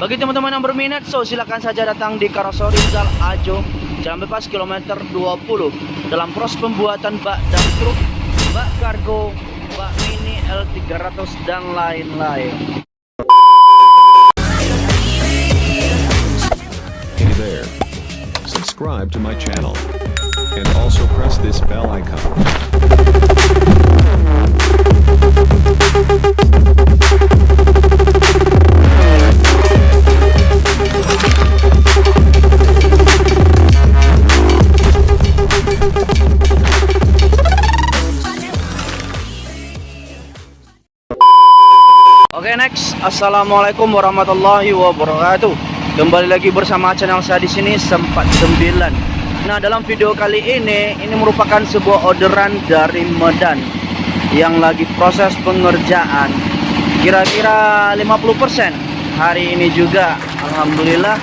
Bagi teman-teman yang berminat, so silakan saja datang di Karosori Rizal Ajo, Jalan Bebas kilometer 20 dalam proses pembuatan bak dan truk, bak kargo, bak mini L300 dan lain-lain. Hey there. Subscribe to my channel. And also press this bell icon. Oke next, assalamualaikum warahmatullahi wabarakatuh. Kembali lagi bersama channel saya di sini sempat sembilan. Nah dalam video kali ini, ini merupakan sebuah orderan dari Medan yang lagi proses pengerjaan. Kira-kira 50% hari ini juga, alhamdulillah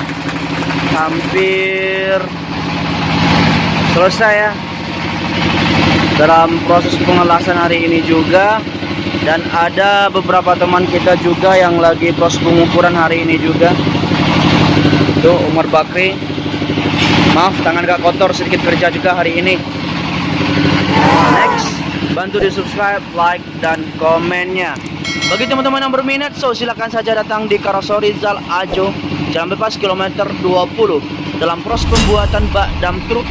hampir selesai ya. Dalam proses pengelasan hari ini juga dan ada beberapa teman kita juga yang lagi proses pengukuran hari ini juga. Itu Umar Bakri. Maaf tangan gak kotor sedikit kerja juga hari ini. Next. Bantu di subscribe like dan komennya. Bagi teman-teman yang berminat so silakan saja datang di Karosori Zal Ajo Jalan Bebas kilometer 20 dalam proses pembuatan bak dam truk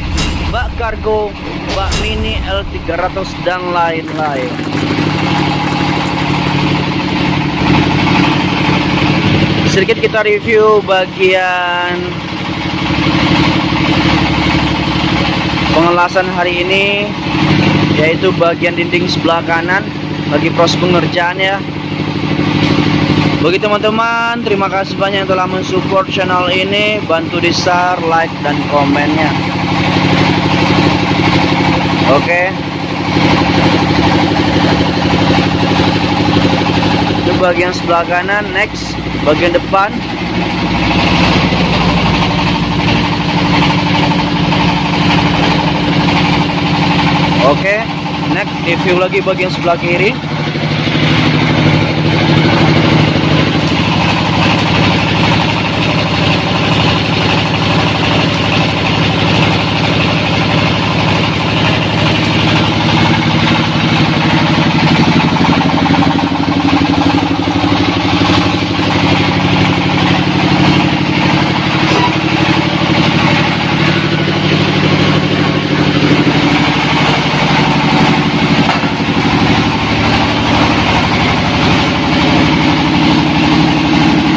bak kargo bak mini L300 dan lain-lain sedikit kita review bagian pengelasan hari ini yaitu bagian dinding sebelah kanan bagi proses pengerjaan ya. Bagi teman-teman terima kasih banyak yang telah mensupport channel ini. Bantu di share like dan komennya. Oke. Itu bagian sebelah kanan. Next bagian depan. Oke next review lagi bagian sebelah kiri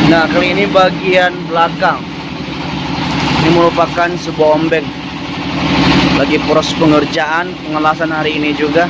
Nah kali ini bagian belakang. Ini merupakan sebuah ombeng. Lagi proses pengerjaan Pengelasan hari ini juga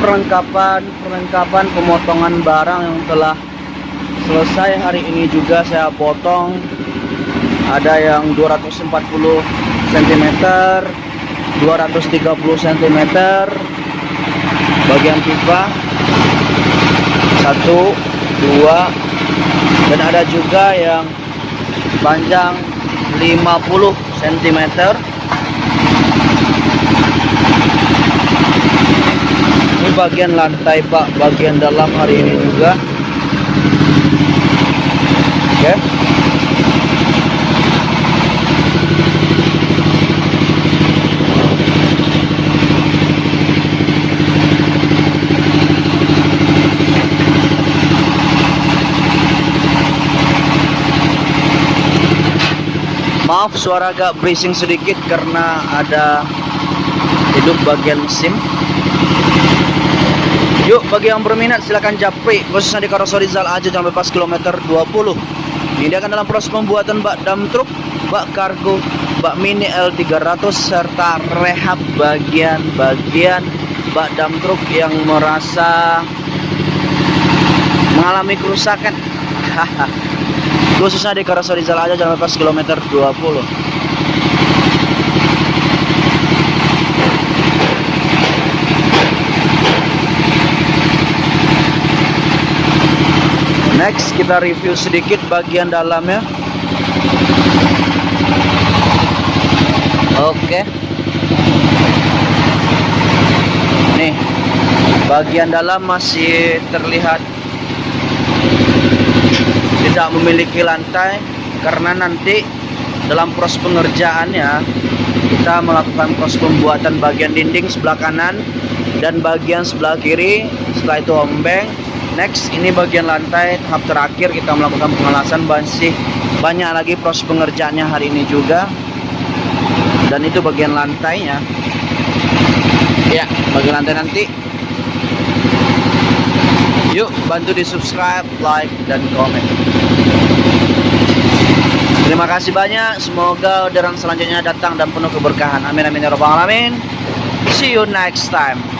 Dan ini perlengkapan perlengkapan pemotongan barang yang telah selesai hari ini juga saya potong. Ada yang 240 cm, 230 cm. Bagian pipa satu, dua, dan ada juga yang panjang 50 cm bagian lantai pak bagian dalam hari ini juga oke okay. Maaf suara agak berising sedikit karena ada hidup bagian SIM. Yuk bagi yang berminat silakan japri khususnya di Karoseri Zal aja jangan lepas kilometer 20. Ini akan dalam proses pembuatan bak dam truk, bak kargo, bak mini L300 serta rehab bagian-bagian bak dam truk yang merasa mengalami kerusakan. khususnya di Karoseri Zal aja jangan lepas kilometer 20. Next kita review sedikit bagian dalamnya. Oke. Nih, bagian dalam masih terlihat tidak memiliki lantai karena nanti dalam proses pengerjaannya kita melakukan proses pembuatan bagian dinding sebelah kanan dan bagian sebelah kiri setelah itu ombeng next ini bagian lantai tahap terakhir kita melakukan pengelasan masih banyak lagi proses pengerjaannya hari ini juga. Dan itu bagian lantainya. Ya bagian lantai nanti. Yuk bantu di subscribe like dan komen. Terima kasih banyak. Semoga orderan selanjutnya datang dan penuh keberkahan. Amin amin ya rabbal alamin. See you next time